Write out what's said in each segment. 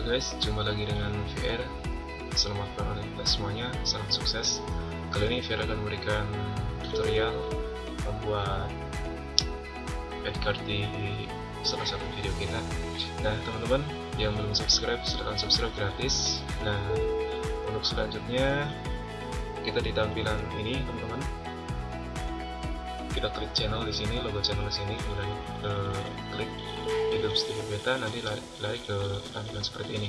Halo guys, jumpa lagi dengan VR Selamat beroleh kita semuanya, salam sukses. Kali ini VR akan memberikan tutorial Membuat card di salah satu video kita. Nah teman-teman yang belum subscribe, silahkan subscribe gratis. Nah untuk selanjutnya Kita di tampilan ini teman-teman. Kita klik channel di sini logo channel di sini. Kemudian uh, klik YouTube Studio Beta nanti lari, lari ke tampilan seperti ini.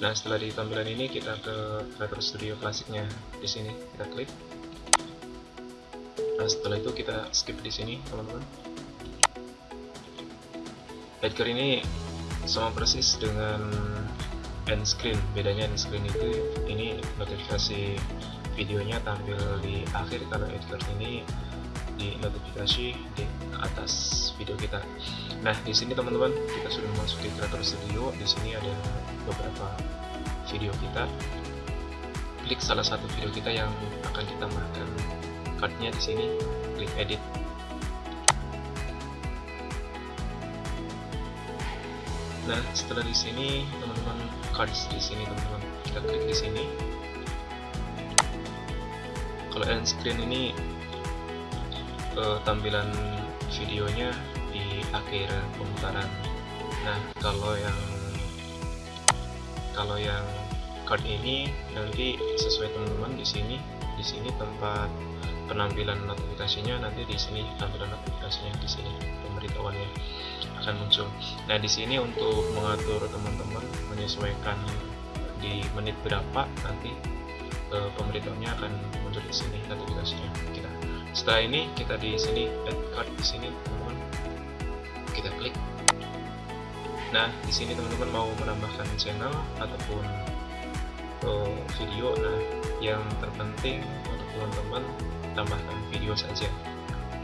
Nah setelah di tampilan ini kita ke Retro Studio klasiknya di sini. Kita klik. Nah setelah itu kita skip di sini teman-teman. Edgar ini sama persis dengan end screen. Bedanya end screen itu ini notifikasi videonya tampil di akhir kalau Edgar ini di notifikasi di atas video kita. Nah, di sini teman-teman kita sudah memasuki Creator Studio. Di sini ada beberapa video kita. Klik salah satu video kita yang akan ditambahkan cardnya di sini. Klik edit. Nah, setelah di sini teman-teman cards di sini teman-teman kita klik di sini. Kalau end screen ini uh, tampilan videonya di akhir pemutaran nah kalau yang kalau yang card ini nanti sesuai teman-teman di sini di sini tempat penampilan notifikasinya nanti di sini tampilan notifikasinya di sini pemberitahuannya akan muncul. Nah di sini untuk mengatur teman-teman menyesuaikan di menit berapa nanti e, pemberitahuannya akan muncul di sini notifikasinya setelah ini kita di sini add card di sini teman-teman. Kita klik. Nah di sini teman-teman mau menambahkan channel ataupun uh, video. Nah yang terpenting untuk teman-teman tambahkan video saja.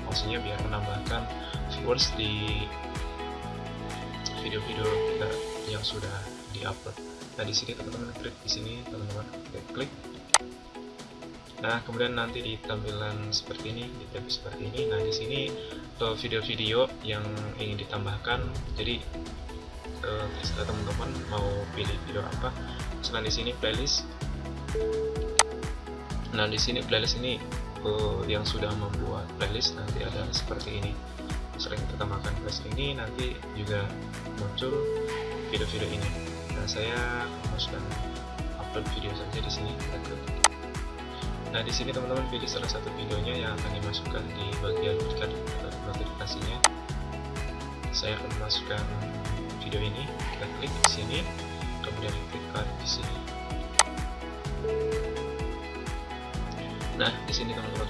Maksudnya biar menambahkan viewers di video-video kita yang sudah diupload. Nah di sini teman-teman klik. Di sini teman-teman klik Nah, kemudian nanti di tampilan seperti ini, di tab seperti ini. Nah, di sini eh, video-video yang ingin ditambahkan. Jadi uh, teman-teman mau pilih video apa, misalnya di sini playlist. Nah, di sini playlist ini uh, yang sudah membuat playlist nanti ada seperti ini. Sering kita tambahkan playlist ini nanti juga muncul video-video ini. Nah, saya masukkan upload video saja di sini. Kita Nah, di sini teman-teman pilih salah satu videonya yang akan dimasukkan di bagian notifikasinya. Saya akan masukkan video ini, kita klik di sini, kemudian klik di sini. Nah, di sini teman-teman.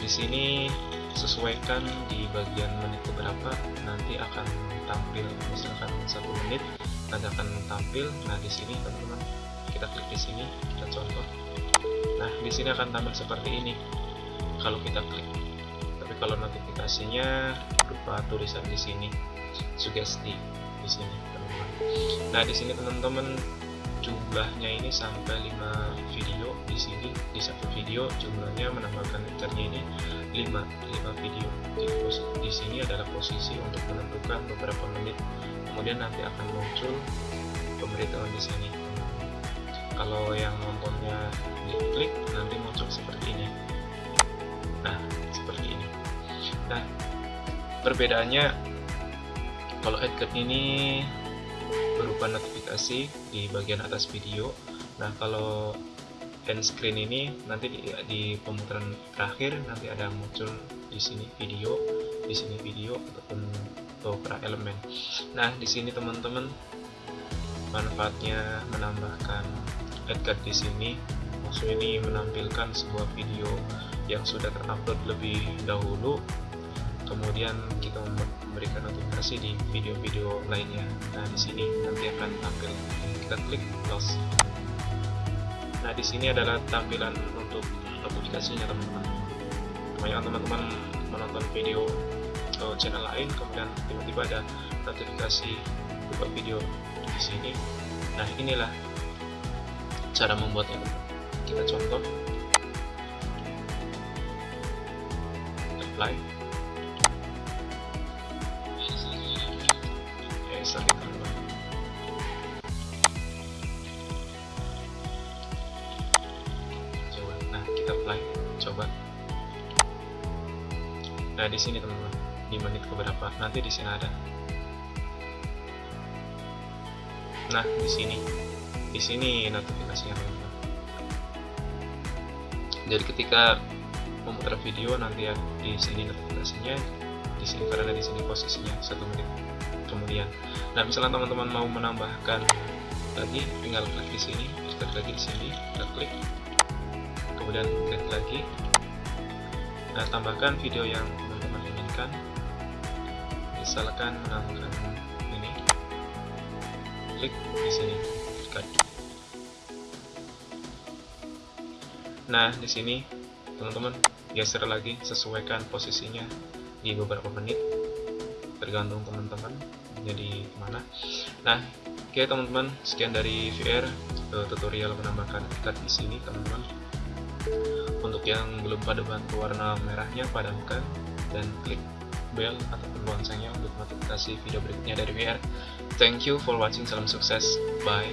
Di sini sesuaikan di bagian menit beberapa nanti akan tampil misalkan satu menit nanti akan tampil nah di sini teman-teman kita klik di sini kita contoh Nah, di sini akan tampil seperti ini. Kalau kita klik. Tapi kalau notifikasinya berupa tulisan di sini, sugesti di sini, teman-teman. Nah, di sini teman-teman jumlahnya ini sampai 5 video. Di sini di satu video jumlahnya menambahkan liternya ini 5 5 video. Di, di sini adalah posisi untuk menentukan beberapa menit. Kemudian nanti akan muncul pemberitahuan di sini kalau yang nontonnya diklik nanti muncul seperti ini. Nah seperti ini. Nah perbedaannya kalau headcard ini berupa notifikasi di bagian atas video. Nah kalau end screen ini nanti di, di pemutaran terakhir nanti ada muncul di sini video di sini video ataupun beberapa elemen. Nah di sini teman-teman manfaatnya menambahkan Edgar di sini. Maksud ini menampilkan sebuah video yang sudah terupload lebih dahulu. Kemudian kita memberikan notifikasi di video-video lainnya. Nah di sini nanti akan tampil. Kita klik close nah di sini adalah tampilan untuk notifikasinya teman-teman. Kebanyakan teman-teman menonton video atau channel lain kemudian tiba-tiba ada notifikasi berupa video di sini. Nah inilah cara membuatnya kita contoh. Apply. Ya coba. Nah kita apply. Coba. Nah di sini teman-teman. Di menit keberapa? Nanti di sini ada. Nah di sini di sini notifikasinya teman-teman jadi ketika memutar video nanti ya di sini notifikasinya di sini karena di sini posisinya satu menit kemudian. Nah misalnya teman-teman mau menambahkan lagi tinggal klik di sini klik lagi di sini kita klik kemudian klik lagi. Nah tambahkan video yang teman-teman inginkan. Misalkan menambahkan ini. Klik di sini klik nah di sini teman-teman geser lagi sesuaikan posisinya di beberapa menit. Tergantung teman-teman jadi mana nah oke okay, teman-teman sekian dari VR uh, tutorial menambahkan ikat di sini teman-teman. Untuk yang belum pada bantu warna merahnya padamkan dan klik bell ataupun loncengnya untuk notifikasi video berikutnya dari VR thank you for watching salam sukses bye